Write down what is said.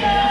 Yeah.